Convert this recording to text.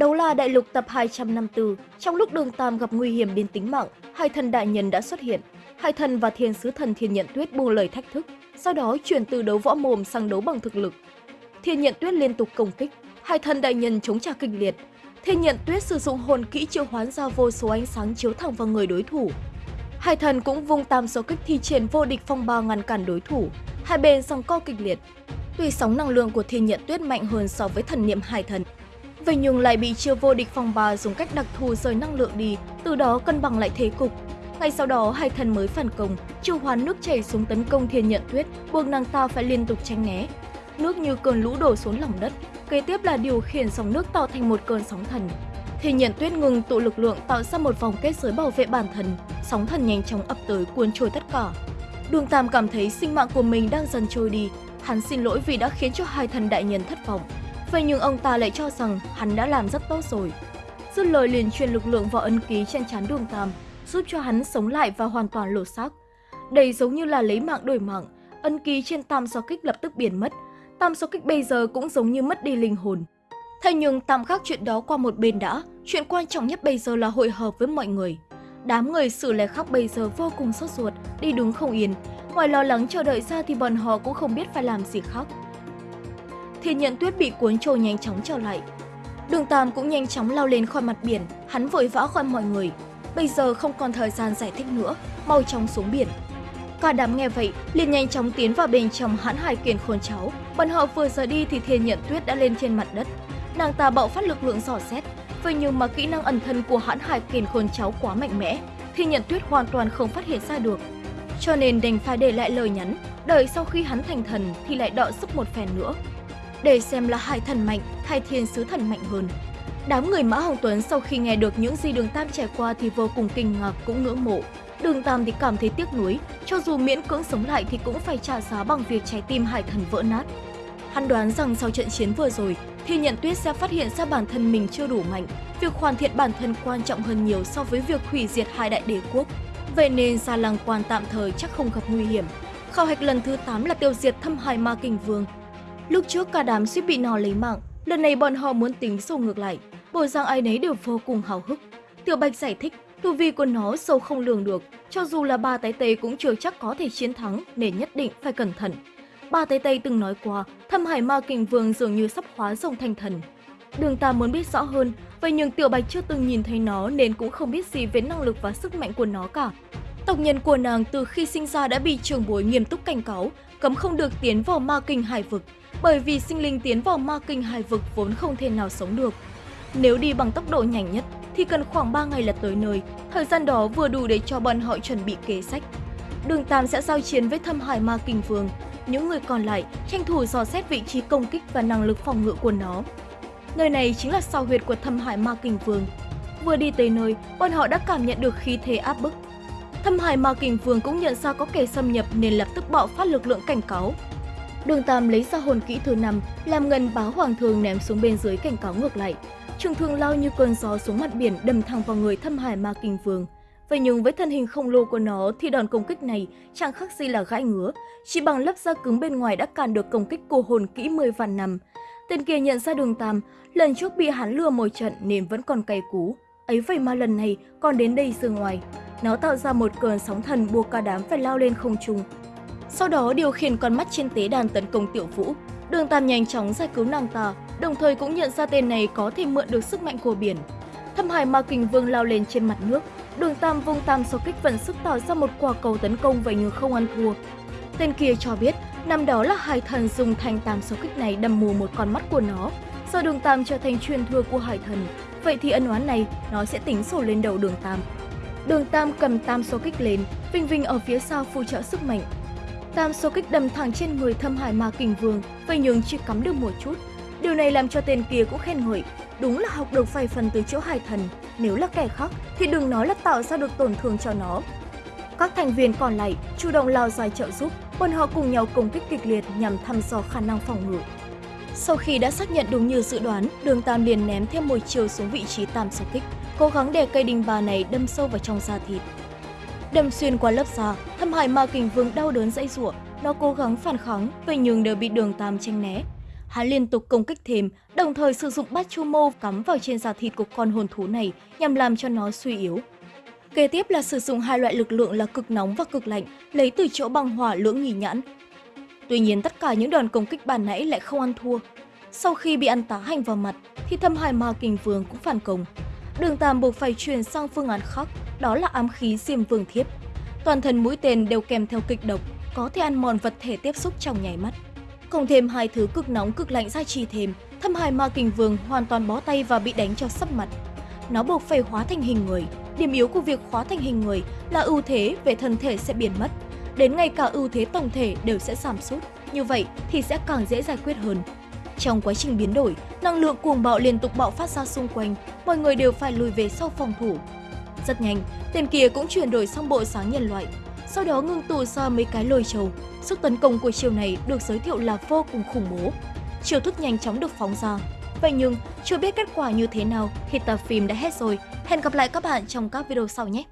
Đấu la đại lục tập 254, trong lúc đường Tam gặp nguy hiểm đến tính mạng, hai thần đại nhân đã xuất hiện. Hai thần và thiên sứ thần thiên nhận tuyết buông lời thách thức, sau đó chuyển từ đấu võ mồm sang đấu bằng thực lực. Thiên nhận tuyết liên tục công kích, hai thần đại nhân chống trả kịch liệt. Thiên nhận tuyết sử dụng hồn kỹ triệu hoán ra vô số ánh sáng chiếu thẳng vào người đối thủ. Hai thần cũng vung tam số kích thi triển vô địch phong ba ngăn cản đối thủ, hai bên song co kịch liệt. Tuy sóng năng lượng của thiên nhận tuyết mạnh hơn so với thần niệm hai thần, Vậy nhưng lại bị chiêu vô địch phòng ba dùng cách đặc thù rời năng lượng đi, từ đó cân bằng lại thế cục. Ngay sau đó, hai thần mới phản công, chiêu hoán nước chảy xuống tấn công thiên nhận tuyết, buộc nàng ta phải liên tục tránh né. Nước như cơn lũ đổ xuống lòng đất, kế tiếp là điều khiển sóng nước tạo thành một cơn sóng thần. Thiên nhận tuyết ngừng tụ lực lượng tạo ra một vòng kết giới bảo vệ bản thân, sóng thần nhanh chóng ập tới cuốn trôi tất cả. Đường Tam cảm thấy sinh mạng của mình đang dần trôi đi, hắn xin lỗi vì đã khiến cho hai thần đại nhân thất vọng. Vậy nhưng ông ta lại cho rằng hắn đã làm rất tốt rồi. Dứt lời liền truyền lực lượng vào ấn ký trên trán đường Tam, giúp cho hắn sống lại và hoàn toàn lột xác. Đây giống như là lấy mạng đổi mạng, ấn ký trên tam so kích lập tức biến mất. Tam so kích bây giờ cũng giống như mất đi linh hồn. Thế nhưng tạm gác chuyện đó qua một bên đã, chuyện quan trọng nhất bây giờ là hội hợp với mọi người. Đám người xử lè khóc bây giờ vô cùng sốt ruột, đi đứng không yên. Ngoài lo lắng chờ đợi ra thì bọn họ cũng không biết phải làm gì khác thì nhận tuyết bị cuốn trôi nhanh chóng trở lại. Đường Tam cũng nhanh chóng lao lên khỏi mặt biển, hắn vội vã gọi mọi người. Bây giờ không còn thời gian giải thích nữa, mau chóng xuống biển. Cả đám nghe vậy, liền nhanh chóng tiến vào bên trong hãn hải kiền khôn cháu. Bọn họ vừa rời đi thì thiên nhận tuyết đã lên trên mặt đất. Nàng ta bạo phát lực lượng dò xét, vậy nhưng mà kỹ năng ẩn thân của hãn hải kiền khôn cháu quá mạnh mẽ, thiên nhận tuyết hoàn toàn không phát hiện ra được. Cho nên đành phải để lại lời nhắn, đợi sau khi hắn thành thần thì lại đọ sức một phen nữa để xem là hải thần mạnh hay thiên sứ thần mạnh hơn. Đám người Mã Hồng Tuấn sau khi nghe được những gì Đường Tam trải qua thì vô cùng kinh ngạc cũng ngưỡng mộ. Đường Tam thì cảm thấy tiếc nuối, cho dù miễn cưỡng sống lại thì cũng phải trả giá bằng việc trái tim hải thần vỡ nát. Hắn đoán rằng sau trận chiến vừa rồi, thì nhận tuyết sẽ phát hiện ra bản thân mình chưa đủ mạnh. Việc hoàn thiện bản thân quan trọng hơn nhiều so với việc hủy diệt hai đại đế quốc. Vậy nên Gia Lăng Quan tạm thời chắc không gặp nguy hiểm. Khảo hạch lần thứ 8 là tiêu diệt thâm hải ma kình vương, Lúc trước cả đám suýt bị nó lấy mạng, lần này bọn họ muốn tính sổ ngược lại, Bộ rằng ai nấy đều vô cùng hào hức. Tiểu Bạch giải thích, tu vi của nó sâu không lường được, cho dù là ba tái tây cũng chưa chắc có thể chiến thắng nên nhất định phải cẩn thận. Ba tái tây từng nói qua, thâm hải ma kình vương dường như sắp hóa rồng thành thần. Đường ta muốn biết rõ hơn, vậy nhưng Tiểu Bạch chưa từng nhìn thấy nó nên cũng không biết gì về năng lực và sức mạnh của nó cả. Tộc nhân của nàng từ khi sinh ra đã bị trường bối nghiêm túc cảnh cáo, cấm không được tiến vào ma kinh hải vực, bởi vì sinh linh tiến vào ma kinh hải vực vốn không thể nào sống được. Nếu đi bằng tốc độ nhanh nhất thì cần khoảng 3 ngày là tới nơi, thời gian đó vừa đủ để cho bọn họ chuẩn bị kế sách. Đường Tam sẽ giao chiến với thâm hải ma kinh vương, những người còn lại tranh thủ dò xét vị trí công kích và năng lực phòng ngự của nó. Nơi này chính là sao huyệt của thâm hải ma kinh vương. Vừa đi tới nơi, bọn họ đã cảm nhận được khí thế áp bức. Thâm hải ma kinh vương cũng nhận ra có kẻ xâm nhập nên lập tức bạo phát lực lượng cảnh cáo, Đường Tam lấy ra hồn kỹ thứ năm, làm ngân báo hoàng thường ném xuống bên dưới cảnh cáo ngược lại. Trường thương lao như cơn gió xuống mặt biển đâm thẳng vào người thâm hải ma kinh vương. Vậy nhưng với thân hình khổng lồ của nó thì đòn công kích này chẳng khác gì là gãi ngứa, chỉ bằng lớp da cứng bên ngoài đã cản được công kích của hồn kỹ 10 vạn năm. Tên kia nhận ra đường Tam, lần trước bị hắn lừa một trận nên vẫn còn cay cú. Ấy vậy mà lần này còn đến đây dương ngoài. Nó tạo ra một cơn sóng thần buộc cả đám phải lao lên không trung, sau đó điều khiển con mắt trên tế đàn tấn công Tiểu Vũ. Đường Tam nhanh chóng giải cứu nàng ta, đồng thời cũng nhận ra tên này có thể mượn được sức mạnh của biển. Thâm Hải Ma Kình Vương lao lên trên mặt nước, Đường Tam vung tam số kích vận sức tạo ra một quả cầu tấn công vậy nhưng không ăn thua. Tên kia cho biết, năm đó là hải thần dùng thanh tam số kích này đâm mù một con mắt của nó. Do Đường Tam trở thành truyền thừa của hải thần, vậy thì ân oán này nó sẽ tính sổ lên đầu Đường Tam. Đường Tam cầm tam số kích lên, Vinh Vinh ở phía sau phụ trợ sức mạnh, Tam số kích đâm thẳng trên người thâm hải ma kình vương, phải nhường chỉ cắm được một chút. Điều này làm cho tên kia cũng khen ngợi, đúng là học được vài phần từ chỗ hải thần, nếu là kẻ khác thì đừng nói là tạo ra được tổn thương cho nó. Các thành viên còn lại chủ động lao dài trợ giúp, bọn họ cùng nhau công kích kịch liệt nhằm thăm dò khả năng phòng ngự. Sau khi đã xác nhận đúng như dự đoán, đường Tam liền ném thêm một chiều xuống vị trí tam số kích, cố gắng để cây đinh bà này đâm sâu vào trong da thịt đâm xuyên qua lớp da, thâm hải ma kình vương đau đớn dãy rủa, nó cố gắng phản kháng, vậy nhưng đều bị đường tam tranh né. Hắn liên tục công kích thêm, đồng thời sử dụng bát chu mô cắm vào trên da thịt của con hồn thú này nhằm làm cho nó suy yếu. Kế tiếp là sử dụng hai loại lực lượng là cực nóng và cực lạnh, lấy từ chỗ băng hỏa lưỡng nghỉ nhãn. Tuy nhiên tất cả những đòn công kích bàn nãy lại không ăn thua. Sau khi bị ăn tá hành vào mặt, thì thâm hải ma kình vương cũng phản công. Đường Tam buộc phải chuyển sang phương án khác, đó là ám khí diêm vương thiếp. Toàn thân mũi tên đều kèm theo kịch độc, có thể ăn mòn vật thể tiếp xúc trong nháy mắt. Cộng thêm hai thứ cực nóng cực lạnh gia trì thêm, thâm hải ma kình vương hoàn toàn bó tay và bị đánh cho sấp mặt. Nó buộc phải hóa thành hình người. Điểm yếu của việc hóa thành hình người là ưu thế về thân thể sẽ biến mất. Đến ngay cả ưu thế tổng thể đều sẽ giảm sút. Như vậy thì sẽ càng dễ giải quyết hơn. Trong quá trình biến đổi, năng lượng cuồng bạo liên tục bạo phát ra xung quanh, mọi người đều phải lùi về sau phòng thủ. Rất nhanh, tên kia cũng chuyển đổi sang bộ sáng nhân loại, sau đó ngưng tụ ra mấy cái lôi trầu. Sức tấn công của chiều này được giới thiệu là vô cùng khủng bố. chiều thức nhanh chóng được phóng ra. Vậy nhưng, chưa biết kết quả như thế nào khi tập phim đã hết rồi. Hẹn gặp lại các bạn trong các video sau nhé!